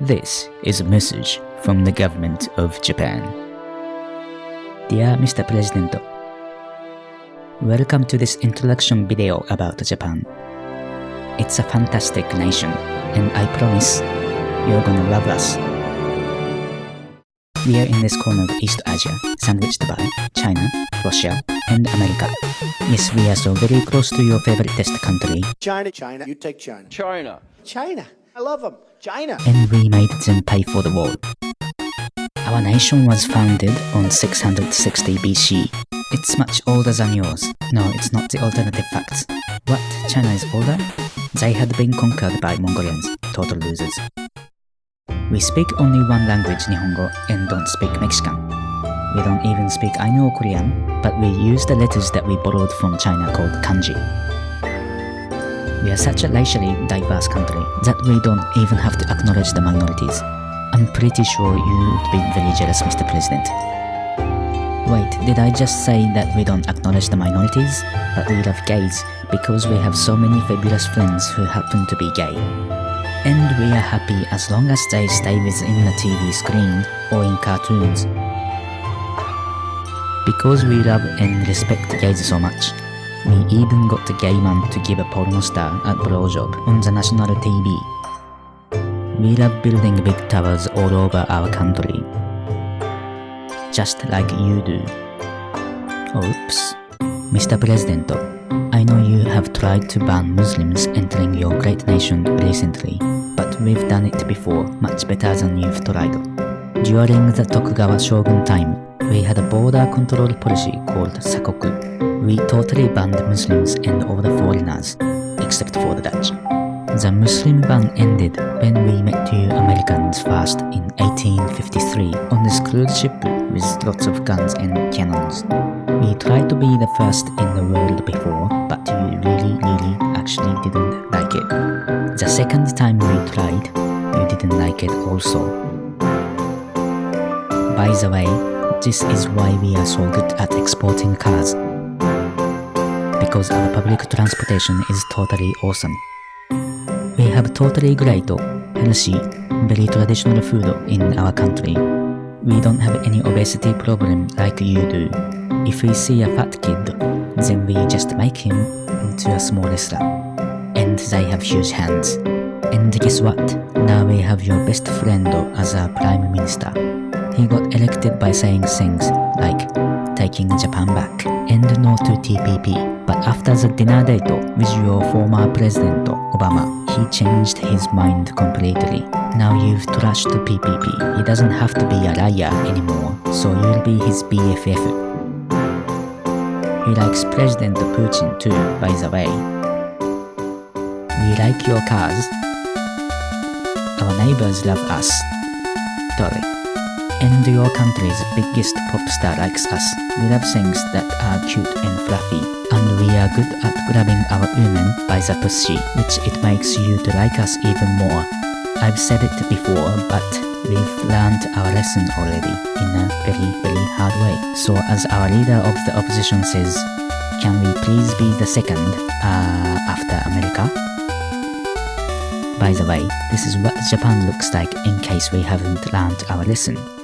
This is a message from the government of Japan. Dear Mr. President, Welcome to this introduction video about Japan. It's a fantastic nation, and I promise you're gonna love us. We are in this corner of East Asia, sandwiched by China, Russia, and America. Yes, we are so very close to your favorite test country, China, China, you take China. China. China, I love them. China. and we made them pay for the war. Our nation was founded on 660 BC. It's much older than yours. No, it's not the alternative facts. What? China is older? They had been conquered by Mongolians. Total losers. We speak only one language, Nihongo, and don't speak Mexican. We don't even speak Ainu or Korean, but we use the letters that we borrowed from China called kanji. We are such a racially diverse country that we don't even have to acknowledge the minorities. I'm pretty sure you would be very jealous, Mr. President. Wait, did I just say that we don't acknowledge the minorities? But we love gays because we have so many fabulous friends who happen to be gay. And we are happy as long as they stay within the TV screen or in cartoons. Because we love and respect gays so much, we even got the gay man to give a porno star a blowjob on the national TV. We love building big towers all over our country. Just like you do. Oops. Mr. President, I know you have tried to ban Muslims entering your great nation recently, but we've done it before much better than you've tried. During the Tokugawa shogun time, we had a border control policy called Sakoku. We totally banned Muslims and all the foreigners, except for the Dutch. The Muslim ban ended when we met two Americans first in 1853 on this cruise ship with lots of guns and cannons. We tried to be the first in the world before, but you really, really actually didn't like it. The second time we tried, you didn't like it also. By the way, this is why we are so good at exporting cars. Because our public transportation is totally awesome. We have totally great, healthy, very traditional food in our country. We don't have any obesity problem like you do. If we see a fat kid, then we just make him into a small. And they have huge hands. And guess what? Now we have your best friend as our prime minister. He got elected by saying things like taking Japan back and no to TPP. But after the dinner date with your former president Obama, he changed his mind completely. Now you've trashed the TPP. He doesn't have to be a liar anymore, so you'll be his BFF. He likes President Putin too, by the way. We like your cars. Our neighbors love us. Totally. And your country's biggest pop star likes us. We love things that are cute and fluffy. And we are good at grabbing our women by the pussy, which it makes you to like us even more. I've said it before, but we've learned our lesson already in a very, very hard way. So as our leader of the opposition says, can we please be the second, uh, after America? By the way, this is what Japan looks like in case we haven't learned our lesson.